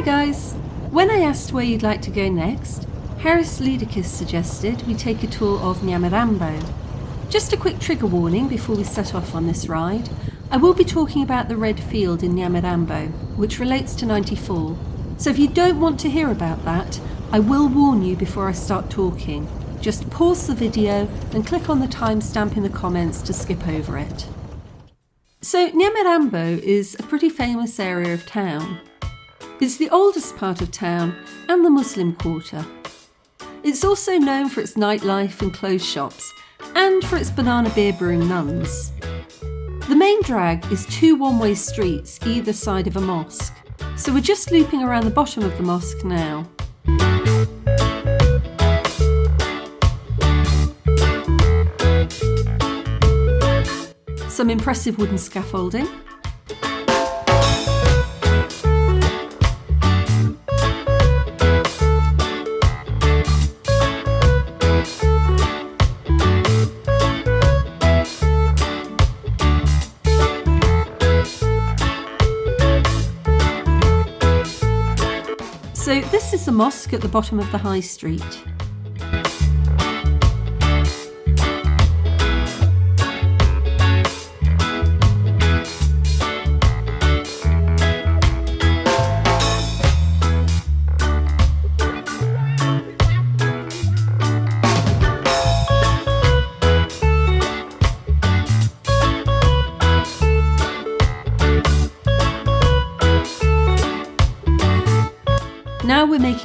Hi guys! When I asked where you'd like to go next, Harris Ludicus suggested we take a tour of Nyamirambo. Just a quick trigger warning before we set off on this ride. I will be talking about the Red Field in Nyamirambo, which relates to 94. So if you don't want to hear about that, I will warn you before I start talking. Just pause the video and click on the timestamp in the comments to skip over it. So Nyamirambo is a pretty famous area of town. It's the oldest part of town and the Muslim quarter. It's also known for its nightlife and clothes shops and for its banana beer brewing nuns. The main drag is two one-way streets either side of a mosque, so we're just looping around the bottom of the mosque now. Some impressive wooden scaffolding, is the mosque at the bottom of the high street.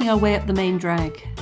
Our way up the main drag.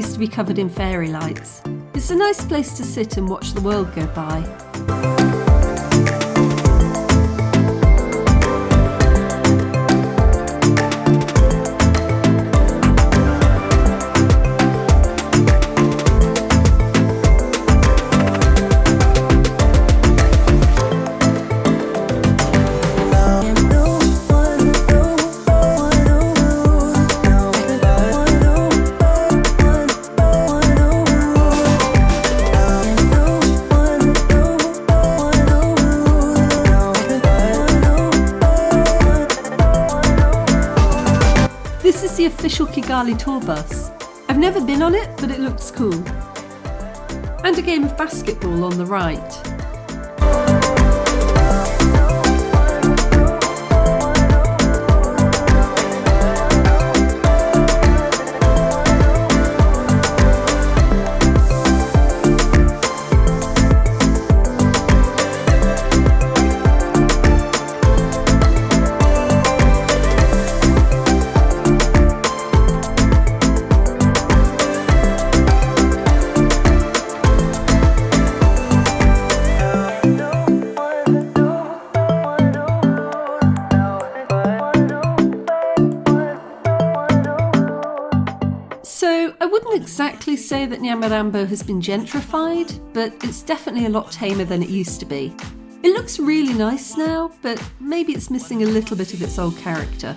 Used to be covered in fairy lights. It's a nice place to sit and watch the world go by. Kigali tour bus. I've never been on it, but it looks cool. And a game of basketball on the right. Say that Nyamirambo has been gentrified, but it's definitely a lot tamer than it used to be. It looks really nice now, but maybe it's missing a little bit of its old character.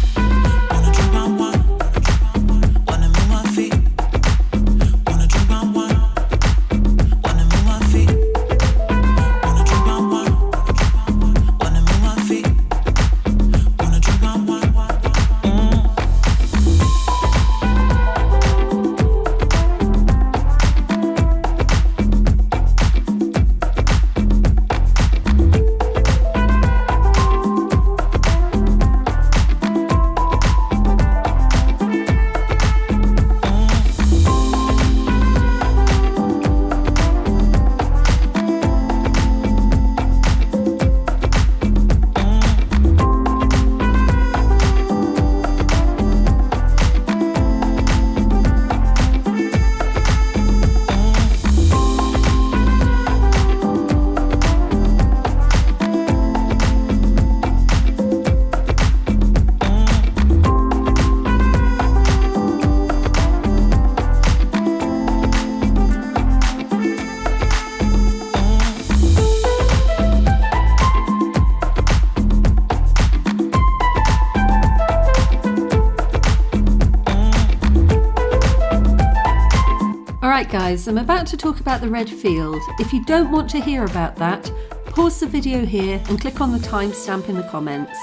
guys, I'm about to talk about the red field. If you don't want to hear about that, pause the video here and click on the timestamp in the comments.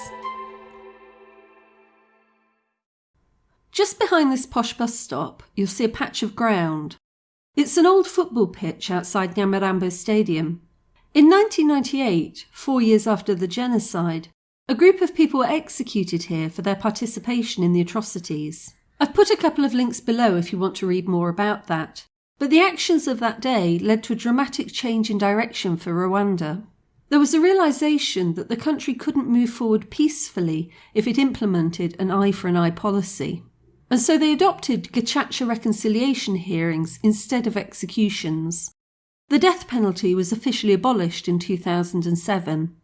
Just behind this posh bus stop, you'll see a patch of ground. It's an old football pitch outside Nyamirambo Stadium. In 1998, four years after the genocide, a group of people were executed here for their participation in the atrocities. I've put a couple of links below if you want to read more about that. But the actions of that day led to a dramatic change in direction for Rwanda. There was a realization that the country couldn't move forward peacefully if it implemented an eye for an eye policy. And so they adopted Gacaca reconciliation hearings instead of executions. The death penalty was officially abolished in 2007.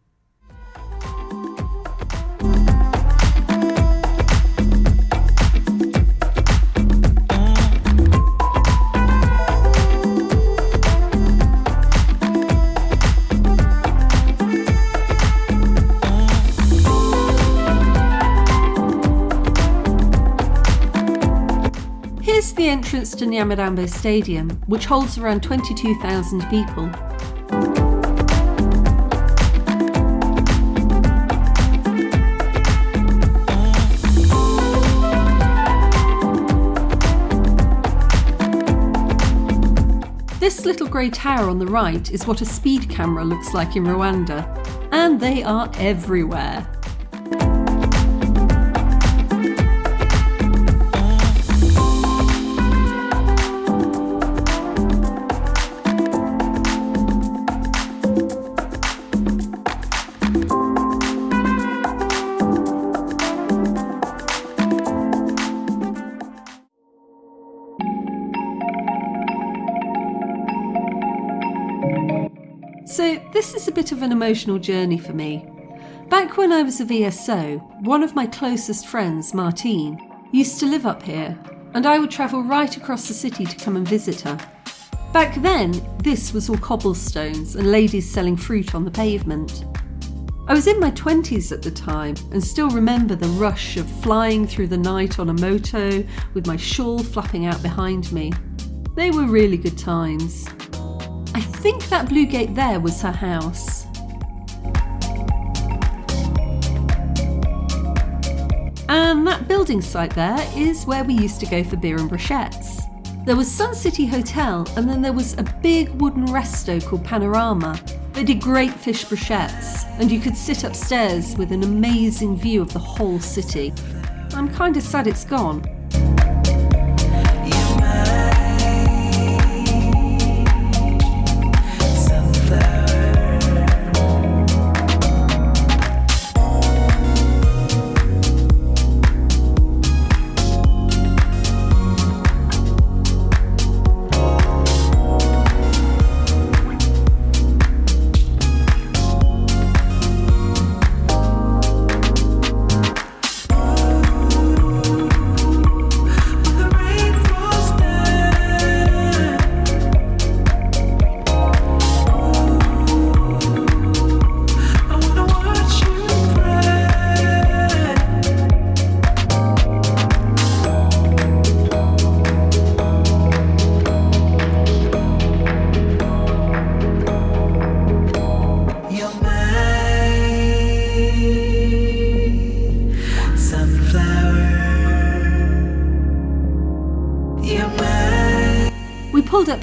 Entrance to Nyamirambo Stadium, which holds around 22,000 people. This little grey tower on the right is what a speed camera looks like in Rwanda, and they are everywhere. So, this is a bit of an emotional journey for me. Back when I was a VSO, one of my closest friends, Martine, used to live up here, and I would travel right across the city to come and visit her. Back then, this was all cobblestones and ladies selling fruit on the pavement. I was in my 20s at the time and still remember the rush of flying through the night on a moto with my shawl flapping out behind me. They were really good times. I think that blue gate there was her house. And that building site there is where we used to go for beer and brochettes. There was Sun City Hotel and then there was a big wooden resto called Panorama. They did great fish brochettes and you could sit upstairs with an amazing view of the whole city. I'm kinda sad it's gone.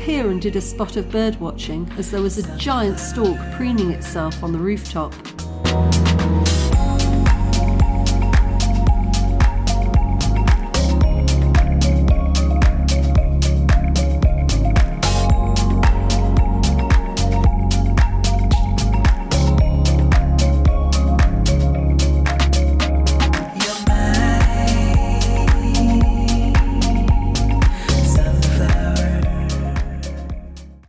Here and did a spot of bird watching as there was a giant stork preening itself on the rooftop.